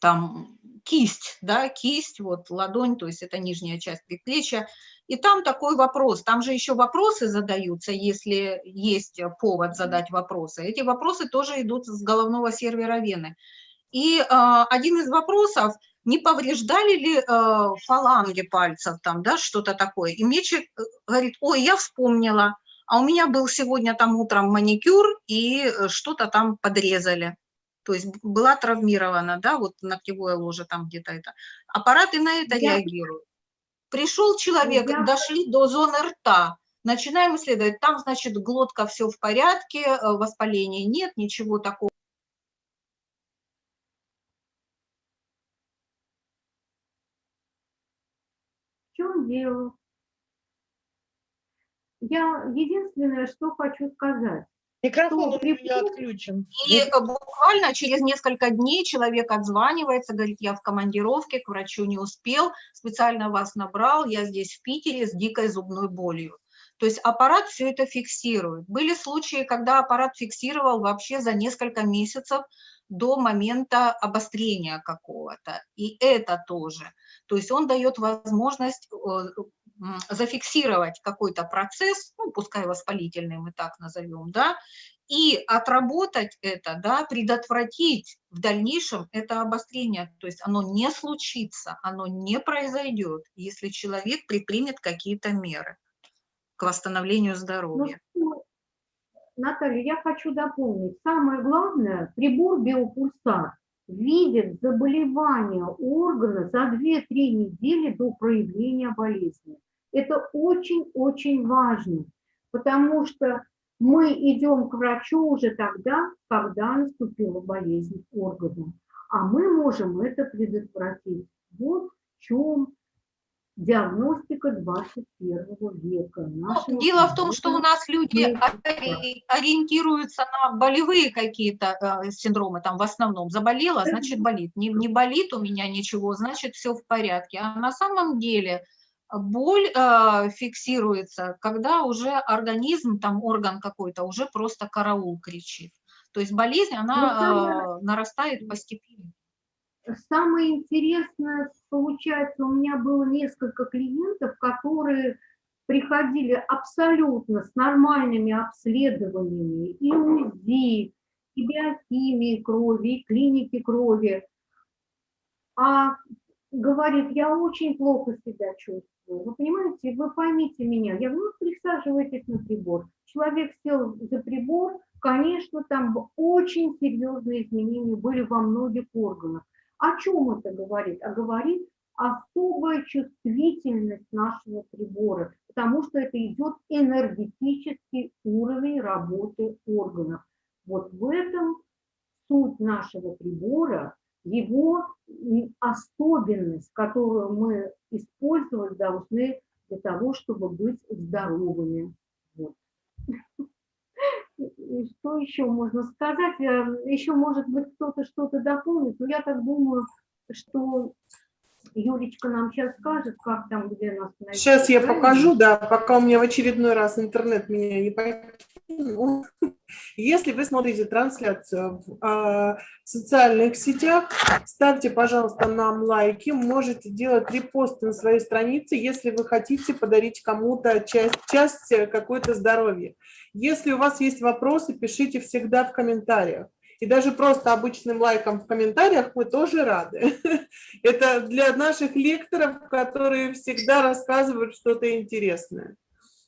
C: там кисть, да, кисть, вот ладонь, то есть это нижняя часть предплечья. И там такой вопрос, там же еще вопросы задаются, если есть повод задать вопросы. Эти вопросы тоже идут с головного сервера вены. И один из вопросов, не повреждали ли э, фаланги пальцев там, да, что-то такое. И мне человек э, говорит, ой, я вспомнила, а у меня был сегодня там утром маникюр, и э, что-то там подрезали. То есть была травмирована, да, вот ногтевое ложе там где-то это. Аппараты на это
B: Я-
C: реагируют. Пришел человек,
B: Я-
C: дошли до зоны рта, начинаем исследовать. Там, значит, глотка все в порядке, э, воспаления нет, ничего такого.
B: Дело? Я единственное, что хочу сказать.
E: Микрофон
B: Что,
E: у меня отключен.
C: И буквально через несколько дней человек отзванивается, говорит, я в командировке, к врачу не успел, специально вас набрал, я здесь в Питере с дикой зубной болью. То есть аппарат все это фиксирует. Были случаи, когда аппарат фиксировал вообще за несколько месяцев до момента обострения какого-то. И это тоже. То есть он дает возможность э, зафиксировать какой-то процесс, ну, пускай воспалительный мы так назовем, да, и отработать это, да, предотвратить в дальнейшем это обострение, то есть оно не случится, оно не произойдет, если человек предпримет какие-то меры к восстановлению
B: Ну,
C: здоровья.
B: Наталья, я хочу дополнить. Самое главное, прибор биопульсар видит заболевание органа за 2-3 недели до проявления болезни. Это очень-очень важно, потому что мы идем к врачу уже тогда, когда наступила болезнь органа. А мы можем это предотвратить. Вот в чем диагностика 21 века.
C: Ну, дело в том, что у нас люди ориентируются на болевые какие-то э, синдромы, там в основном заболела, значит болит. Не, не болит у меня ничего, значит все в порядке. А на самом деле боль э, фиксируется, когда уже организм, там орган какой-то уже просто караул кричит. То есть болезнь, она
B: самое-
C: э, нарастает постепенно.
B: Самое интересное, получается, у меня было несколько клиентов, которые приходили абсолютно с нормальными обследованиями и УЗИ, и биохимии крови, и клиники крови. А говорит, я очень плохо себя чувствую. Вы понимаете, вы поймите меня. Я говорю, ну, присаживайтесь на прибор. Человек сел за прибор, конечно, там очень серьезные изменения были во многих органах. О чем это говорит? А говорит особая чувствительность нашего прибора, потому что это идет энергетический уровень работы органов. Вот в этом суть нашего прибора, его особенность, которую мы использовать должны для того, чтобы быть здоровыми. Вот. И Что еще можно сказать? Э, Еще, может быть, кто-то что-то дополнит, но я так думаю, что Юлечка нам сейчас скажет, как там, где нас найти.
D: Сейчас я покажу, да, пока у меня в очередной раз интернет меня не покинул. Если вы смотрите трансляцию в а, социальных сетях, ставьте, пожалуйста, нам лайки, можете делать репосты на своей странице, если вы хотите подарить кому-то часть, часть э, какой-то здоровья. Если у вас есть вопросы, пишите всегда в комментариях. И даже просто обычным лайком в комментариях мы тоже рады. Это для наших лекторов, которые всегда рассказывают что-то интересное.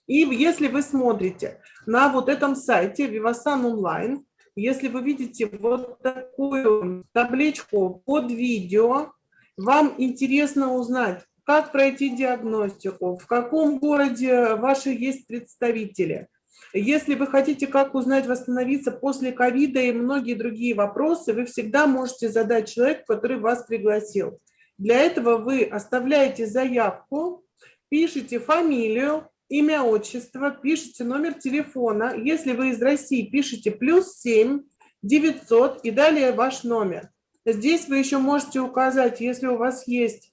D: И если вы смотрите на вот этом сайте Vivasan Online, если вы видите вот такую табличку под видео, вам интересно узнать, как пройти диагностику, в каком городе ваши есть представители. Если вы хотите, как узнать, восстановиться после ковида и многие другие вопросы, вы всегда можете задать человеку, который вас пригласил. Для этого вы оставляете заявку, пишите фамилию, имя, отчество, пишите номер телефона. Если вы из России, пишите плюс 7 900 и далее ваш номер. Здесь вы еще можете указать, если у вас есть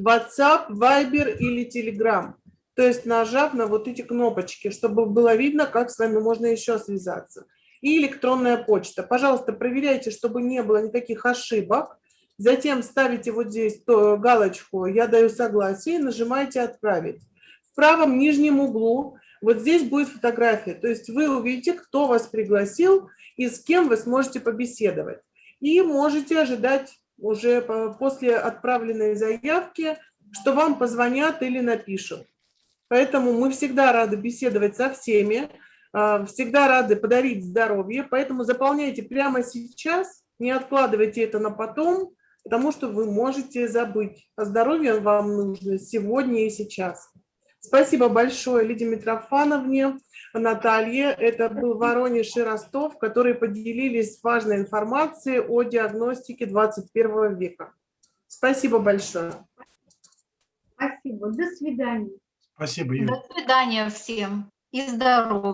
D: WhatsApp, Viber или Telegram. То есть нажав на вот эти кнопочки, чтобы было видно, как с вами можно еще связаться. И электронная почта. Пожалуйста, проверяйте, чтобы не было никаких ошибок. Затем ставите вот здесь галочку «Я даю согласие» и нажимаете «Отправить». Правом нижнем углу вот здесь будет фотография. То есть вы увидите, кто вас пригласил и с кем вы сможете побеседовать. И можете ожидать уже по- после отправленной заявки, что вам позвонят или напишут. Поэтому мы всегда рады беседовать со всеми, а, всегда рады подарить здоровье. Поэтому заполняйте прямо сейчас, не откладывайте это на потом, потому что вы можете забыть. А здоровье вам нужно сегодня и сейчас. Спасибо большое Лидии Митрофановне, Наталье. Это был Воронеж и Ростов, которые поделились важной информацией о диагностике 21 века. Спасибо большое.
B: Спасибо. До свидания.
A: Спасибо, Юля.
C: До свидания всем и здоровья.